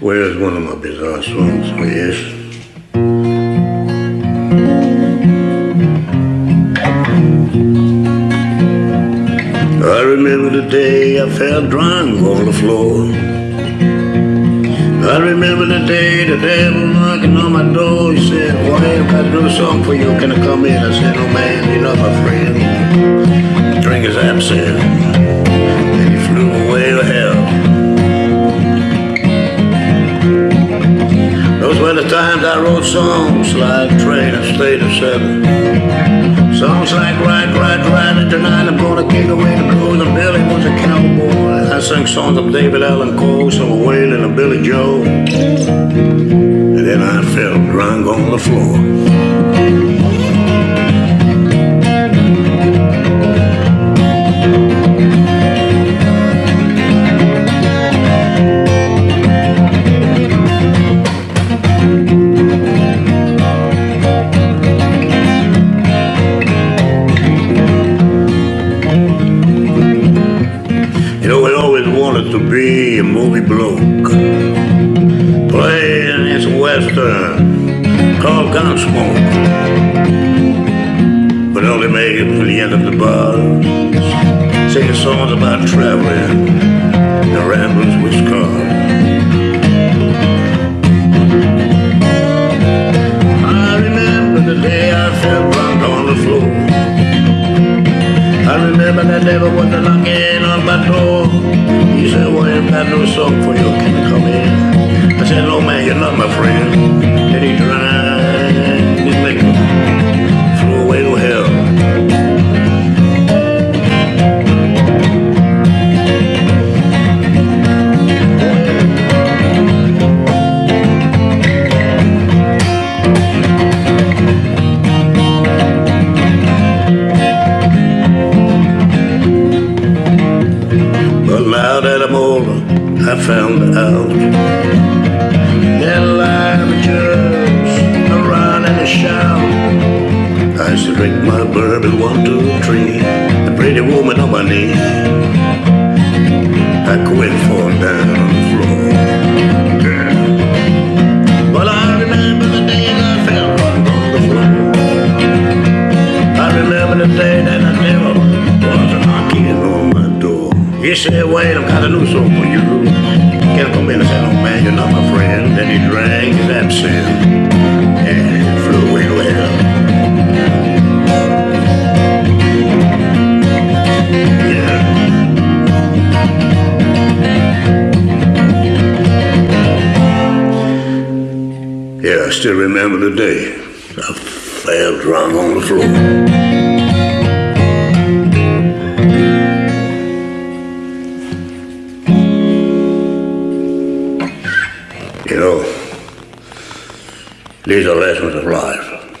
Where's one of my bizarre songs? Oh, yes. I remember the day I fell drunk on the floor. I remember the day the devil knocking on my door. He said, Boy, I gotta do song for you. Can I come in? I said, Oh man, you're not my friend. Drink his absinthe. Those were the times I wrote songs like Train and State of Seven. Songs like Ride, Ride, Ride, and tonight I'm gonna kick away the blues. And Billy was a cowboy. I sang songs of David Allan Coe, some of Waylon and Billy Joe. And then I fell drunk on the floor. Wanted to be a movie bloke. Playing this western called Gunsmoke. But only made it to the end of the bar. Singing songs about traveling and ramblings with scars. I remember the on the floor. I remember that devil was knocking on my door. He said, well, I've got no song for you. Can you come in? I said, no, man, you're not my friend. I found out that life just a run and a shout. I to drink my bourbon one, two, three, the pretty woman on my knee. I quit for down said, wait, I've got a new song for you. Can I come in? I said, oh man, you're not my friend. Then he drank his absinthe and flew away. Yeah, I still remember the day I fell drunk on the floor. These are lessons of life.